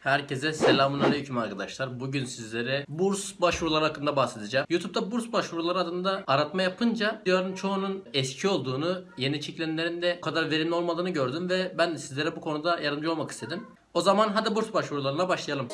Herkese selamun aleyküm arkadaşlar. Bugün sizlere burs başvuruları hakkında bahsedeceğim. YouTube'da burs başvuruları adında aratma yapınca videoların çoğunun eski olduğunu, yeni çekilenlerin de o kadar verimli olmadığını gördüm ve ben sizlere bu konuda yardımcı olmak istedim. O zaman hadi burs başvurularına başlayalım.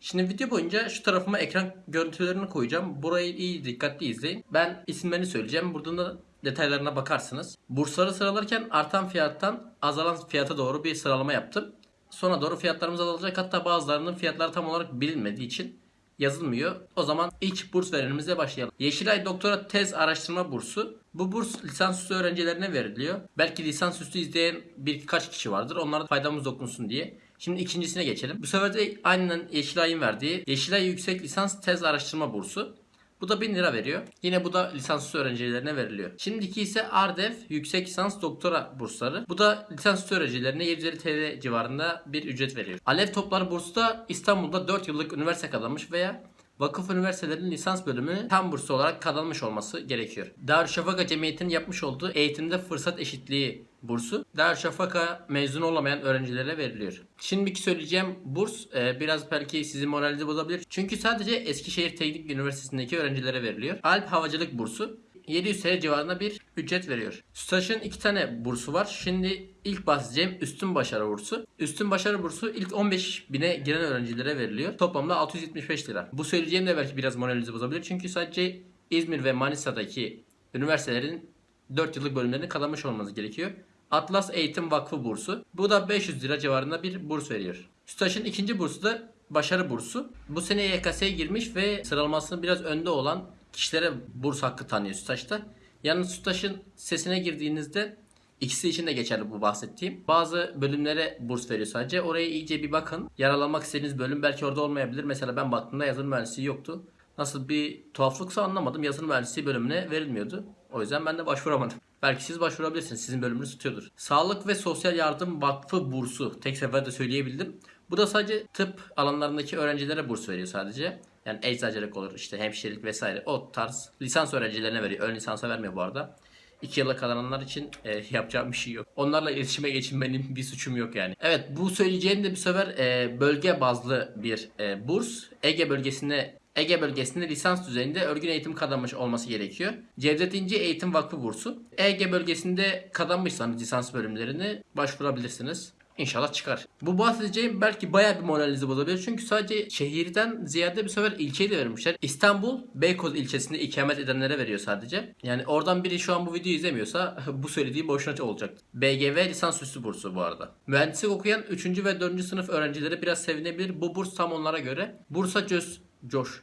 Şimdi video boyunca şu tarafıma ekran görüntülerini koyacağım. Burayı iyi dikkatli izleyin. Ben isimlerini söyleyeceğim. Buradan da detaylarına bakarsınız. Bursları sıralarken artan fiyattan azalan fiyata doğru bir sıralama yaptım. Sonra doğru fiyatlarımız azalacak. Hatta bazılarının fiyatları tam olarak bilinmediği için yazılmıyor. O zaman ilk burs verenimizle başlayalım. Yeşilay Doktora Tez Araştırma Bursu. Bu burs lisansüstü öğrencilerine veriliyor. Belki lisansüstü izleyen birkaç kişi vardır. Onlara da faydamız dokunsun diye. Şimdi ikincisine geçelim. Bu sefer de aynen Yeşilay'ın verdiği Yeşilay Yüksek Lisans Tez Araştırma Bursu. Bu da 1000 lira veriyor. Yine bu da lisansüstü öğrencilerine veriliyor. Şimdiki ise Ardef Yüksek Lisans Doktora bursları. Bu da lisansüstü öğrencilerine 750 TL civarında bir ücret veriyor. Alev Topları bursu da İstanbul'da 4 yıllık üniversite kazanmış veya Vakıf üniversitelerinin lisans bölümü tam burslu olarak kazanmış olması gerekiyor. Darüşşafaka Cemiyeti'nin yapmış olduğu eğitimde fırsat eşitliği bursu Darüşşafaka mezun olamayan öğrencilere veriliyor. Şimdiki söyleyeceğim burs e, biraz belki sizin moralinizi bozabilir. Çünkü sadece Eskişehir Teknik Üniversitesi'ndeki öğrencilere veriliyor. Alp Havacılık bursu 700 TL civarında bir ücret veriyor. STAŞ'ın iki tane bursu var. Şimdi ilk bahsedeceğim üstün başarı bursu. Üstün başarı bursu ilk 15 bine giren öğrencilere veriliyor. Toplamda 675 lira. Bu söyleyeceğim de belki biraz moralinizi bozabilir. Çünkü sadece İzmir ve Manisa'daki üniversitelerin 4 yıllık bölümlerini kazanmış olmanız gerekiyor. Atlas Eğitim Vakfı bursu. Bu da 500 lira civarında bir burs veriyor. STAŞ'ın ikinci bursu da başarı bursu. Bu sene YKS'ye girmiş ve sıralamasının biraz önde olan kişilere burs hakkı tanıyor STAŞ'ta. Yalnız STAŞ'ın sesine girdiğinizde ikisi için de geçerli bu bahsettiğim. Bazı bölümlere burs veriyor sadece. Oraya iyice bir bakın. Yaralamak istediğiniz bölüm belki orada olmayabilir. Mesela ben baktığımda yazılım mühendisliği yoktu. Nasıl bir tuhaflıksa anlamadım. Yazılım mühendisliği bölümüne verilmiyordu. O yüzden ben de başvuramadım. Belki siz başvurabilirsiniz. Sizin bölümünüz tutuyordur. Sağlık ve Sosyal Yardım Vakfı bursu. Tek seferde söyleyebildim. Bu da sadece tıp alanlarındaki öğrencilere burs veriyor sadece. Yani eczacılık olur, işte hemşirelik vesaire. O tarz lisans öğrencilerine veriyor. Ön lisansa vermiyor bu arada. 2 yıla kazananlar için e, yapacağım bir şey yok. Onlarla iletişime geçinmenin bir suçum yok yani. Evet bu söyleyeceğim de bir sefer e, bölge bazlı bir e, burs. Ege bölgesinde Ege bölgesinde lisans düzeyinde örgün eğitim kazanmış olması gerekiyor. Cevdet İnci Eğitim Vakfı bursu. Ege bölgesinde kazanmışsanız lisans bölümlerini başvurabilirsiniz. İnşallah çıkar. Bu bahsedeceğim belki bayağı bir moralinizi bozabilir. Çünkü sadece şehirden ziyade bir sefer ilçeyi de vermişler. İstanbul Beykoz ilçesinde ikamet edenlere veriyor sadece. Yani oradan biri şu an bu videoyu izlemiyorsa bu söylediğim boşuna olacak. BGV lisansüstü bursu bu arada. Mühendislik okuyan 3. ve 4. sınıf öğrencileri biraz sevinebilir. Bu burs tam onlara göre. Bursa Cöz Coş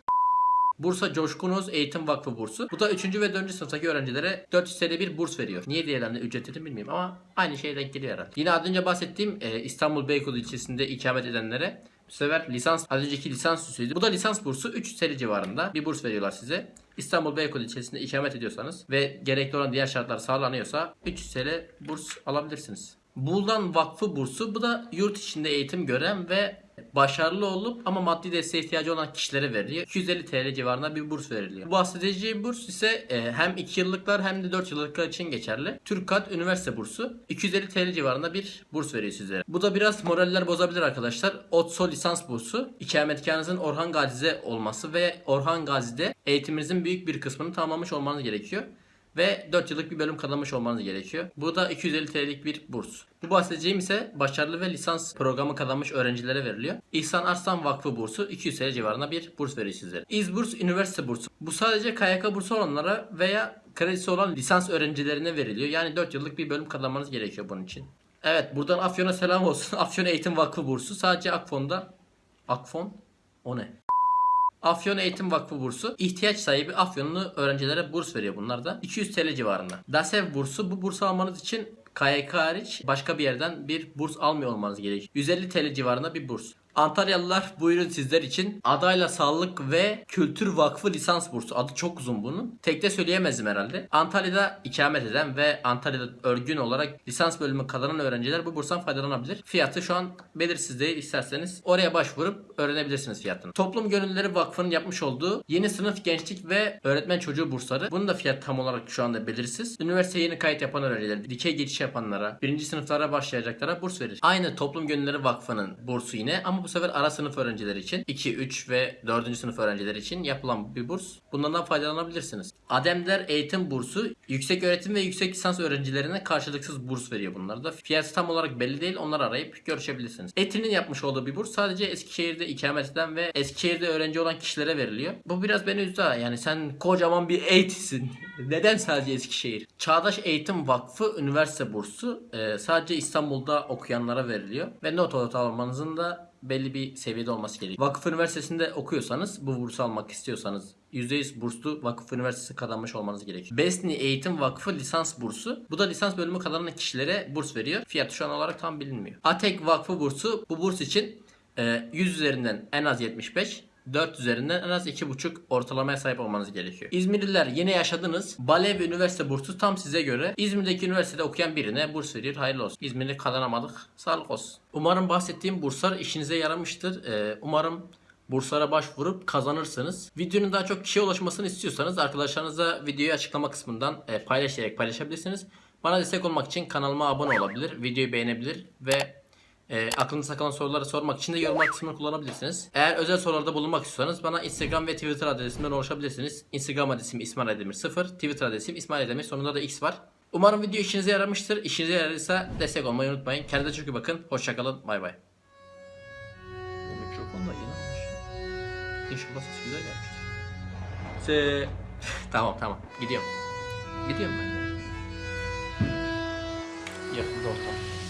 Bursa Coşkun Öz Eğitim Vakfı bursu. Bu da 3. ve 4. sınıftaki öğrencilere 400 TL bir burs veriyor. Niye diğerlerine ücretini bilmiyorum ama aynı şeye denk geliyor herhalde. Yine az önce bahsettiğim e, İstanbul Beykoz ilçesinde ikamet edenlere bu sefer lisans, az önceki lisans süsüydü. Bu da lisans bursu 300 TL civarında bir burs veriyorlar size. İstanbul Beykoz ilçesinde ikamet ediyorsanız ve gerekli olan diğer şartlar sağlanıyorsa 300 TL burs alabilirsiniz. Buldan Vakfı bursu bu da yurt içinde eğitim gören ve başarılı olup ama maddi desteğe ihtiyacı olan kişilere veriliyor. 250 TL civarında bir burs veriliyor. Bu bahsedeceğim burs ise e, hem 2 yıllıklar hem de 4 yıllıklar için geçerli. Türkat Üniversite bursu 250 TL civarında bir burs veriyor sizlere. Bu da biraz moraller bozabilir arkadaşlar. OTSO lisans bursu ikametgahınızın Orhan Gazi'de olması ve Orhan Gazi'de eğitiminizin büyük bir kısmını tamamlamış olmanız gerekiyor ve 4 yıllık bir bölüm kazanmış olmanız gerekiyor. Bu da 250 TL'lik bir burs. Bu bahsedeceğim ise başarılı ve lisans programı kazanmış öğrencilere veriliyor. İhsan Arslan Vakfı bursu 200 TL civarında bir burs veriyor sizlere. İzburs Üniversite bursu. Bu sadece KYK bursu olanlara veya kredisi olan lisans öğrencilerine veriliyor. Yani 4 yıllık bir bölüm kazanmanız gerekiyor bunun için. Evet buradan Afyon'a selam olsun. Afyon Eğitim Vakfı bursu sadece Akfon'da. Akfon? O ne? Afyon Eğitim Vakfı bursu. ihtiyaç sahibi Afyonlu öğrencilere burs veriyor bunlar da. 200 TL civarında. DASEV bursu. Bu bursu almanız için KYK hariç başka bir yerden bir burs almıyor olmanız gerekiyor. 150 TL civarında bir burs. Antalyalılar buyurun sizler için adayla sağlık ve kültür vakfı lisans bursu. Adı çok uzun bunun. Tek de söyleyemezdim herhalde. Antalya'da ikamet eden ve Antalya'da örgün olarak lisans bölümü kazanan öğrenciler bu burstan faydalanabilir. Fiyatı şu an belirsiz değil. İsterseniz oraya başvurup öğrenebilirsiniz fiyatını. Toplum Gönüllüleri Vakfı'nın yapmış olduğu yeni sınıf gençlik ve öğretmen çocuğu bursları. Bunun da fiyatı tam olarak şu anda belirsiz. Üniversiteye yeni kayıt yapan öğrenciler, dikey geçiş yapanlara, birinci sınıflara başlayacaklara burs verir. Aynı Toplum Gönüllüleri Vakfı'nın bursu yine ama bu sefer ara sınıf öğrencileri için 2, 3 ve 4. sınıf öğrencileri için yapılan bir burs. Bundan faydalanabilirsiniz. Ademler Eğitim Bursu yüksek öğretim ve yüksek lisans öğrencilerine karşılıksız burs veriyor bunlar da. Fiyatı tam olarak belli değil. Onları arayıp görüşebilirsiniz. Etin'in yapmış olduğu bir burs sadece Eskişehir'de ikamet eden ve Eskişehir'de öğrenci olan kişilere veriliyor. Bu biraz beni üzdü ha. Yani sen kocaman bir eğitisin. Neden sadece Eskişehir? Çağdaş Eğitim Vakfı üniversite bursu e, sadece İstanbul'da okuyanlara veriliyor. Ve not ortalamanızın da belli bir seviyede olması gerekiyor. Vakıf Üniversitesi'nde okuyorsanız bu bursu almak istiyorsanız %100 burslu Vakıf Üniversitesi kazanmış olmanız gerekiyor. Besni Eğitim Vakfı lisans bursu. Bu da lisans bölümü kazanan kişilere burs veriyor. Fiyatı şu an olarak tam bilinmiyor. Atek Vakfı bursu bu burs için e, 100 üzerinden en az 75 4 üzerinden en az 2,5 ortalamaya sahip olmanız gerekiyor. İzmirliler yine yaşadınız. Balev Üniversite bursu tam size göre. İzmir'deki üniversitede okuyan birine burs veriyor. Hayırlı olsun. İzmir'i kazanamadık. Sağlık olsun. Umarım bahsettiğim burslar işinize yaramıştır. Ee, umarım burslara başvurup kazanırsınız. Videonun daha çok kişiye ulaşmasını istiyorsanız arkadaşlarınıza videoyu açıklama kısmından e, paylaşarak paylaşabilirsiniz. Bana destek olmak için kanalıma abone olabilir, videoyu beğenebilir ve e, aklınızda kalan soruları sormak için de yorumlar kısmını kullanabilirsiniz. Eğer özel sorularda bulunmak istiyorsanız bana Instagram ve Twitter adresimden ulaşabilirsiniz. Instagram adresim İsmail Aydemir 0, Twitter adresim İsmail Aydemir sonunda da X var. Umarım video işinize yaramıştır. İşinize yaradıysa destek olmayı unutmayın. Kendinize çok iyi bakın. Hoşçakalın. Bay bay. Bu mikrofon da yine İnşallah ses güzel gelmiştir. Se tamam tamam. Gidiyorum. Gidiyorum ben de. Yakında ortam.